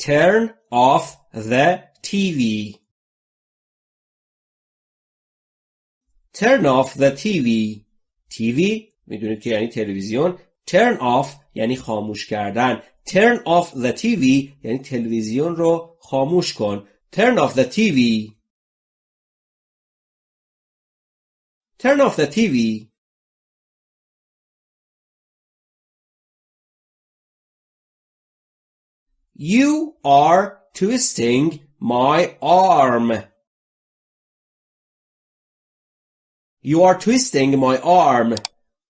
turn off the TV turn off the TV TV می‌دونید که یعنی تلویزیون turn off یعنی خاموش کردن turn off the TV یعنی تلویزیون رو خاموش کن turn off the TV turn off the TV You are twisting my arm. You are twisting my arm.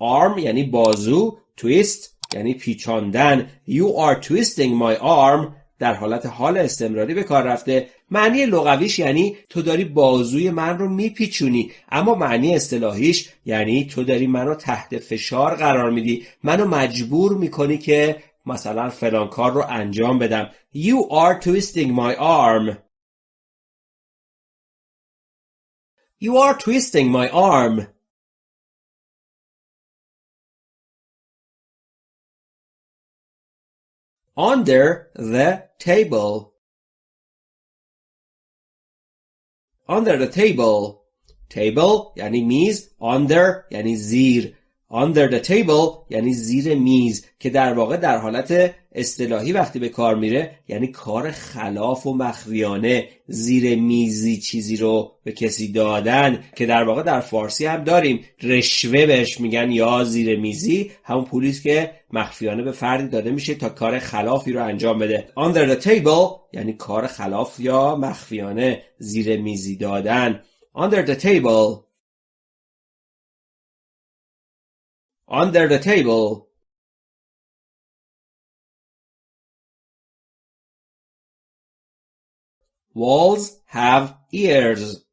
arm یعنی بازو. twist یعنی پیچاندن. You are twisting my arm در حالت حال استمراری به کار رفته معنی لغویش یعنی تو داری بازوی من رو میپیچونی اما معنی اصطلاحیش یعنی تو داری منو تحت فشار قرار میدی منو مجبور می‌کنی که مثلا فلان کار رو انجام بدم You are twisting my arm You are twisting my arm Under the table Under the table Table یعنی میز Under یعنی زیر under the table یعنی زیر میز که در واقع در حالت اصطلاحی وقتی به کار میره یعنی کار خلاف و مخفیانه زیر میزی چیزی رو به کسی دادن که در واقع در فارسی هم داریم. رشوه بهش میگن یا زیر میزی همون پولیس که مخفیانه به فردی داده میشه تا کار خلافی رو انجام بده. Under the table یعنی کار خلاف یا مخفیانه زیر میزی دادن. Under the table under the table Walls have ears.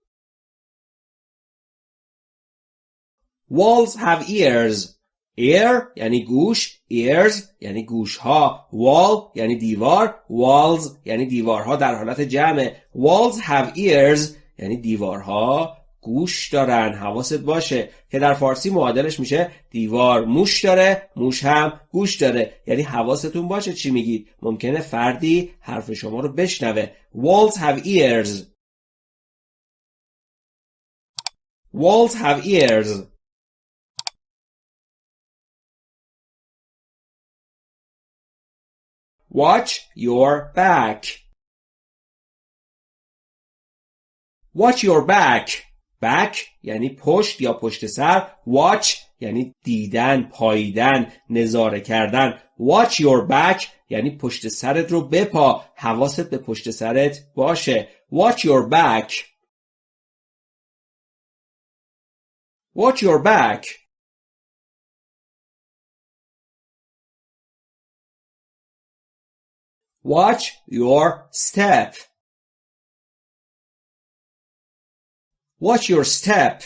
Walls have ears. Ear یعنی گوش. Ears یعنی گوش ها. Wall یعنی دیوار. Walls یعنی دیوارها در حالت جمع. Walls have ears یعنی دیوارها گوش دارن حواست باشه که در فارسی معادلش میشه دیوار موش داره موش هم گوش داره. یعنی حواستون باشه چی میگید. ممکنه فردی حرف شما رو بشنوه. Walls have ears. Walls have ears. Watch your back. Watch your back. Back یعنی پشت یا پشت سر watch یعنی دیدن پاییدن نظاره کردن. watch your back یعنی پشت سرت رو بپا حواست به پشت سرت باشه. watch your back. watch your back. watch your step. Watch your step.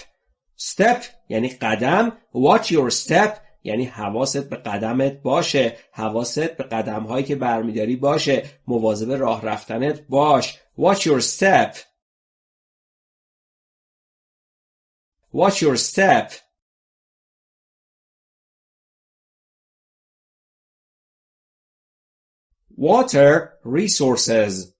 Step یعنی قدم. Watch your step یعنی حواست به قدمت باشه. حواست به قدم هایی که برمیداری باشه. مواظب راه رفتنت باش. Watch your step. Watch your step. Water resources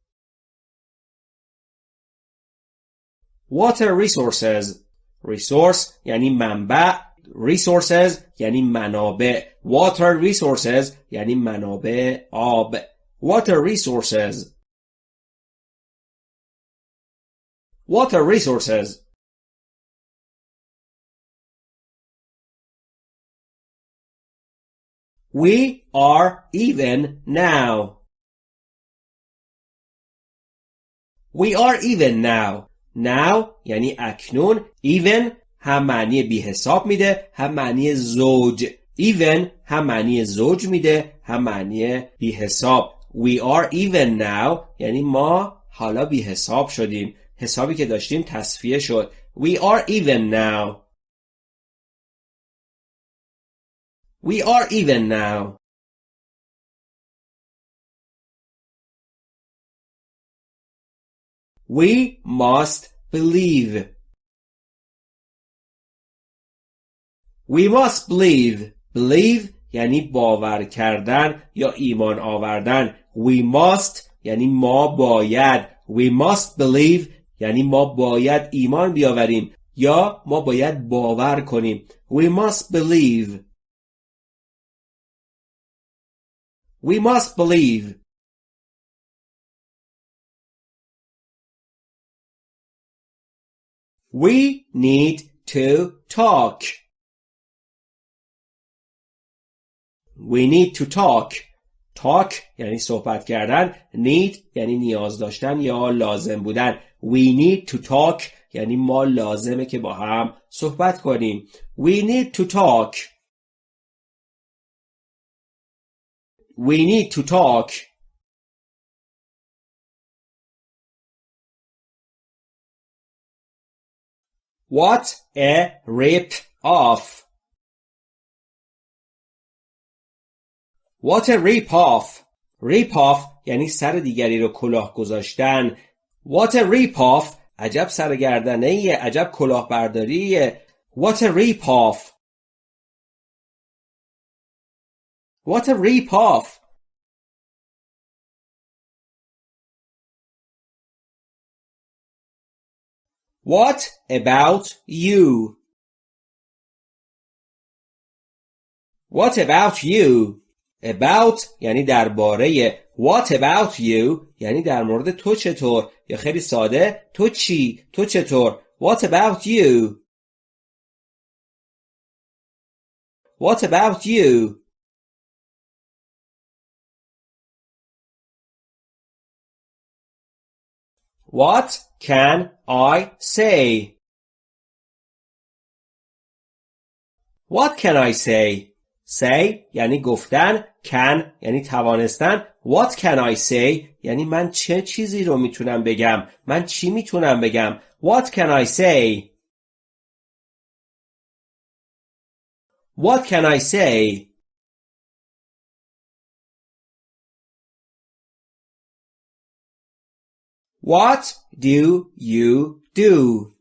water resources resource یعنی منبع resources یعنی منابع water resources یعنی منابع آب water resources water resources We are even now. We are even now. Now یعنی اکنون even هم معنی بی حساب میده هم معنی زوج. Even هم معنی زوج میده هم معنی بی حساب we are even now یعنی ما حالا بی حساب شدیم. حسابی که داشتیم تصفیه شد. We are even now. We are even now. We must believe. We must believe. Believe یعنی باور کردن یا ایمان آوردن. We must یعنی ما باید We must believe یعنی ما باید ایمان بیاوریم یا ما باید باور کنیم We must believe We must believe We need to talk. We need to talk. talk یعنی صحبت کردن need یعنی نیاز داشتن یا لازم بودن we need to talk یعنی ما لازمه که با هم صحبت کنیم we need to talk we need to talk what a rip off What a rip off rip off یعنی سر دیگری رو کلاه گذاشتن What a rip off عجب سرگردنه عجب کلاهبرداریه What a rip off What a rip What about you? What about you? about یعنی درباره what about you یعنی در مورد تو چطور یا خیلی ساده تو چی تو چطور what about you what about you What can I say? What can I say? say یعنی گفتن can یعنی توانستن what can I say یعنی من چه چیزی رو می‌تونم بگم من چی می‌تونم بگم what can I say what can I say What do you do?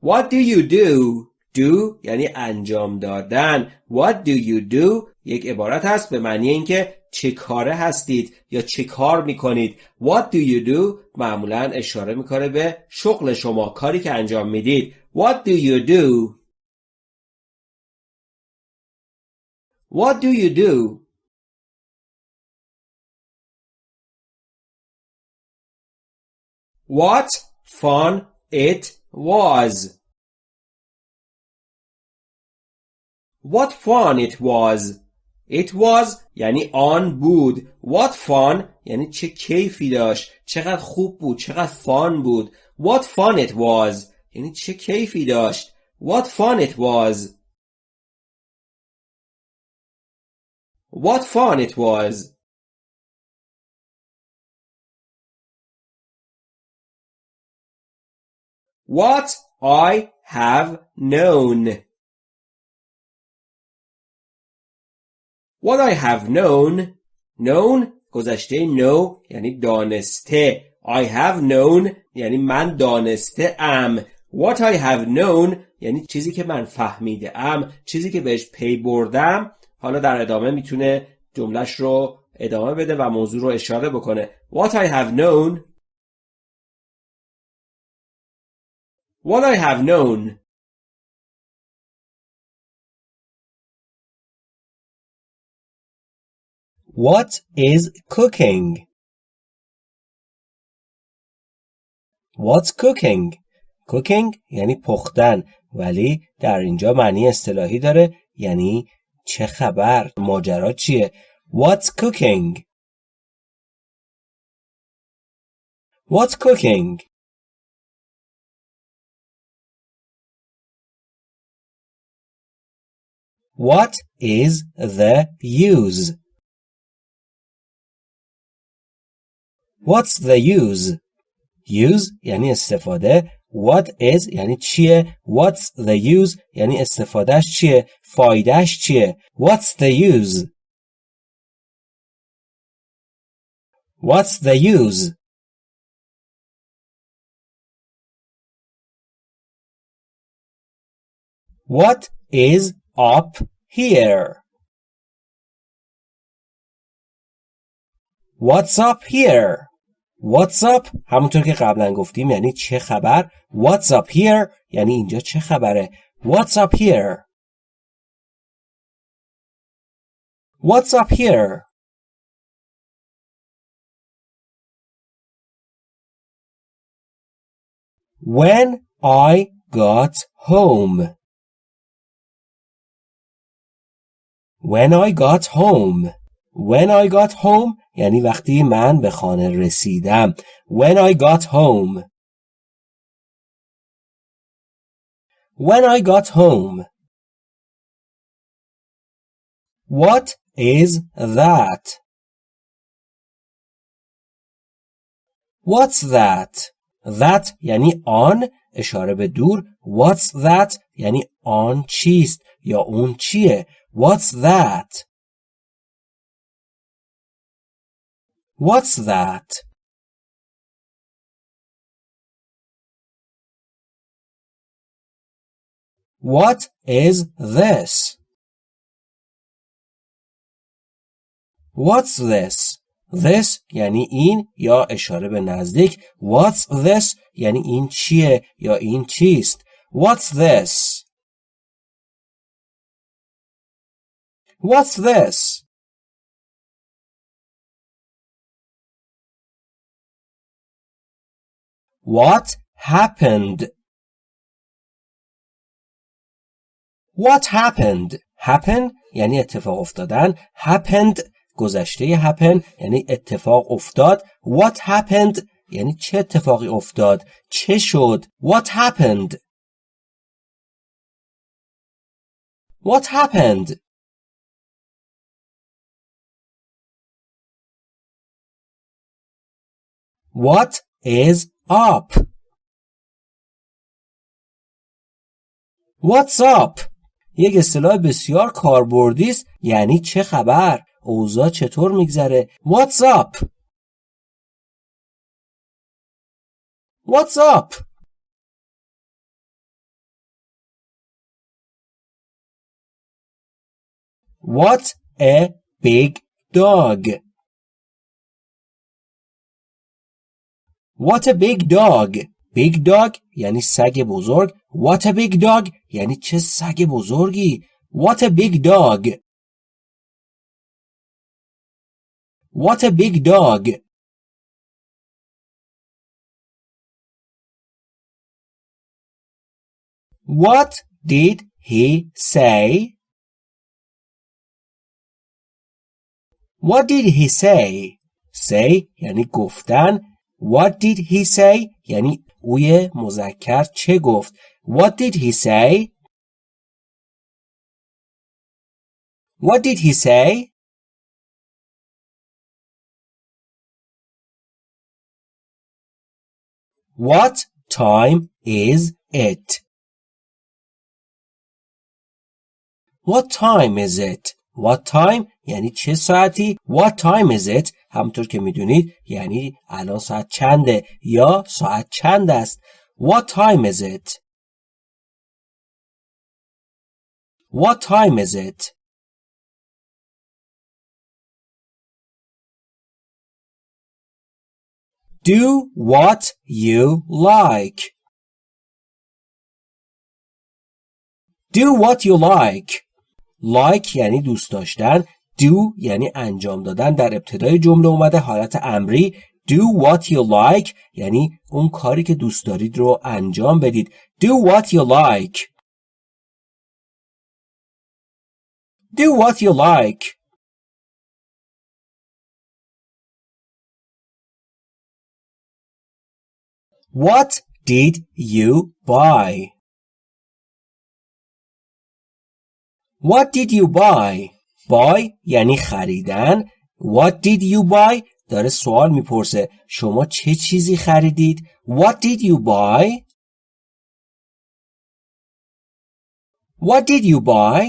What do you do? do یعنی انجام دادن. What do you do? یک عبارت هست به معنی اینکه چه کاره هستید یا چه کار می‌کنید. What do you do? معمولا اشاره می‌کنه به شغل شما کاری که انجام می‌دید. What do you do? What do you do? What fun it was What fun it was! It was یعنی آن بود. What fun یعنی چه کیفی داشت. چقدر خوب بود. چقدر فان بود. What fun it was یعنی چه کیفی داشت. What fun it was. What fun it was. What I have known. What I have known. Known گذشته know یعنی دانسته. I have known یعنی من دانسته ام What I have known یعنی چیزی که من فهمیده ام چیزی که بهش پی بردم. حالا در ادامه می‌تونه جملش رو ادامه بده و موضوع رو اشاره بکنه. What I have known What I have known What is cooking? What's cooking? cooking یعنی پختن ولی در اینجا معنی اصطلاحی داره یعنی چه خبر ماجرا چیه What's cooking? What's cooking? What is the use? What's the use? Use یعنی استفاده What is یعنی چیه What's the use یعنی استفادهش چیه فایدهش چیه What's the use What's the use What is up here What's up here What's up همونطور که قبلا گفتیم یعنی چه خبر What's up here یعنی اینجا چه خبره What's up here What's up here When I got home When I got home When I got home یعنی وقتی من به خانه رسیدم When I got home When I got home What is that? What's that? That یعنی آن اشاره به دور What's that یعنی آن چیست یا اون چیه What's that? What's that? What is this? What's this? This یعنی این یا اشاره به نزدیک What's this یعنی این چیه یا این چیست What's this? What's this? What happened? What happened? Happen یعنی اتفاق افتادن. Happened گذشته happen یعنی اتفاق افتاد. What happened یعنی چه اتفاقی افتاد؟ چه شد؟ What happened? What happened? What is up? What's up? یک اصطلاح بسیار کاربردی است یعنی چه خبر؟ اوضاع چطور میگذره؟ What's up? What's up? What a big dog. What a big dog. Big dog یعنی سگ بزرگ. What a big dog یعنی چه سگ بزرگی. What a big dog. What a big dog. What did he say? What did he say? Say یعنی گفتن. What did he say? یعنی اوی مذکر چه گفت؟ What did he say? What did he say? What time is it? What time is it? What time یعنی چه ساعتی What time is it همطور که میدونید یعنی الان ساعت چنده یا ساعت چند است What time is it What time is it Do what you like Do what you like Like یعنی دوست داشتن do یعنی انجام دادن. در ابتدای جمله اومده حالت امری do what you like یعنی اون کاری که دوست دارید رو انجام بدید. Do what you like. Do what you like. What did you buy? What did you buy? buy یعنی خریدن What did you buy داره سوال می‌پرسه شما چه چیزی خریدید What did you buy What did you buy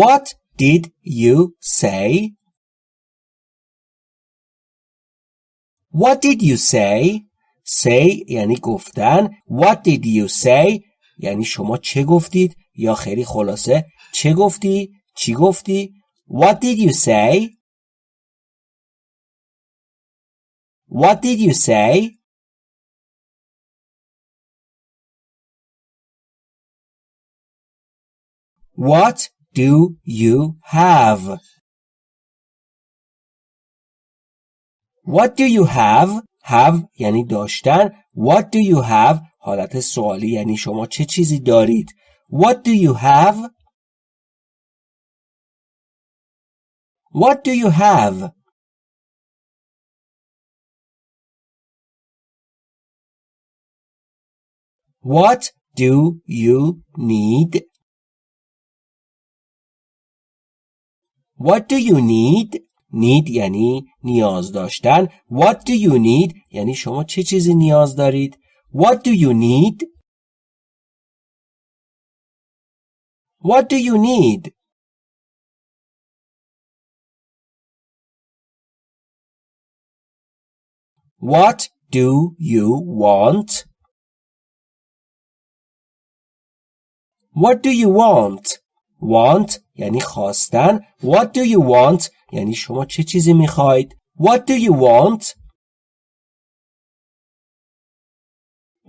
What did you say What did you say say یعنی گفتن What did you say یعنی شما چه گفتید یا خیلی خلاصه چه گفتی؟ چی گفتی؟ What did you say? What did you say? What do you have? What do you have? Have یعنی داشتن. What do you have? حالت سوالی یعنی شما چه چیزی دارید. What do you have? What do you have? What do you need? What do you need? Need یعنی نیاز داشتن. What do you need? یعنی شما چه چیزی نیاز دارید؟ What do you need? What do you need? What do you want? What do you want? Want یعنی خواستن. What do you want? یعنی شما چه چیزی می‌خواید؟ What do you want?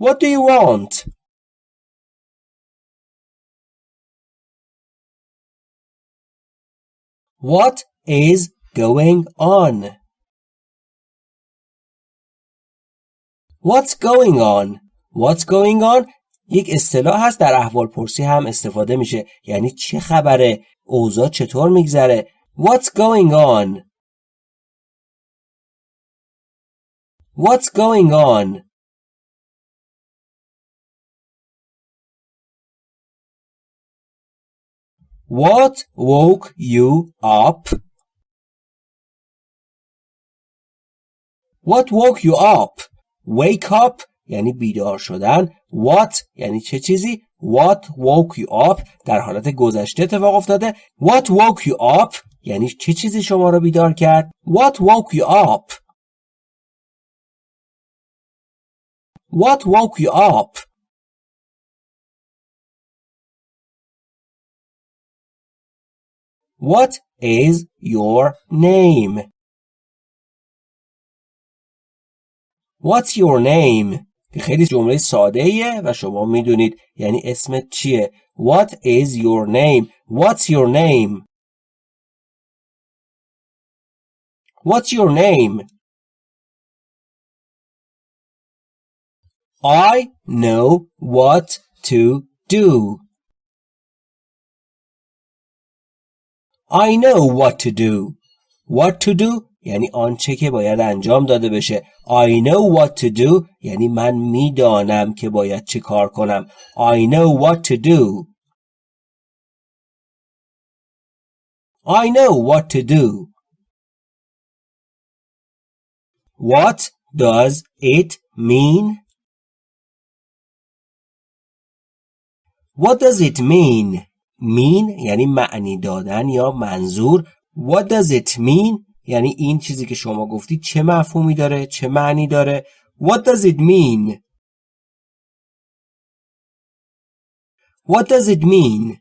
What do you want? What is going on? What's going on? What's going on? یک اصطلاح هست در احوال پرسی هم استفاده میشه یعنی چه خبره اوضاع چطور میگذره What's going on What's going on What woke you up What woke you up Wake up یعنی بیدار شدن What یعنی چه چیزی What woke you up در حالت گذشته اتفاق افتاده What woke you up یعنی چه چیزی شما را بیدار کرد What woke you up What woke you up What is your name What's your name که خیلی جمله ساده ایه و شما می‌دونید یعنی اسمت چیه What is your name What's your name What's your name I know what to do I know what to do What to do یعنی آنچه که باید انجام داده بشه I know what to do یعنی من می‌دانم که باید چه کار کنم I know what to do I know what to do What does it mean? What does it mean? mean یعنی معنی دادن یا منظور What does it mean? یعنی این چیزی که شما گفتی چه مفهومی داره چه معنی داره What does it mean What does it mean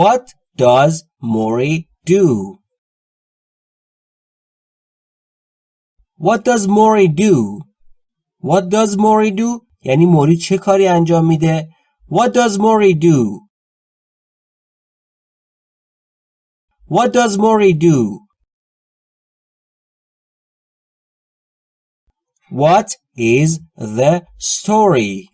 What does Mori do What does Mori do What does Mori do یعنی موری چه کاری انجام میده What does Mori do What does Mori do? What is the story?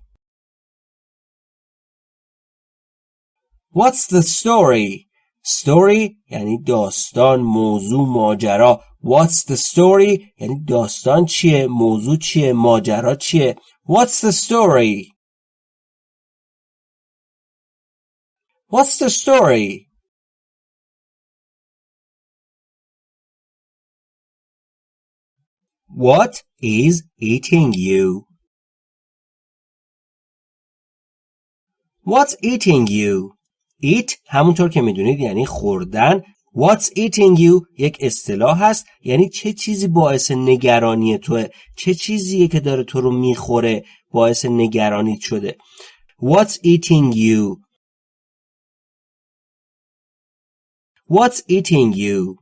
What's the story? Story یعنی داستان موضوع ماجرا What's the story یعنی داستان چیه موضوع چیه ماجرا چیه What's the story What's the story What is eating you? What's eating you? Eat همونطور که می‌دونید یعنی خوردن. What's eating you? یک اصطلاح هست. یعنی چه چیزی باعث نگرانی توه چه چیزیه که داره تو رو می‌خوره؟ باعث نگرانیت شده. What's eating you? What's eating you?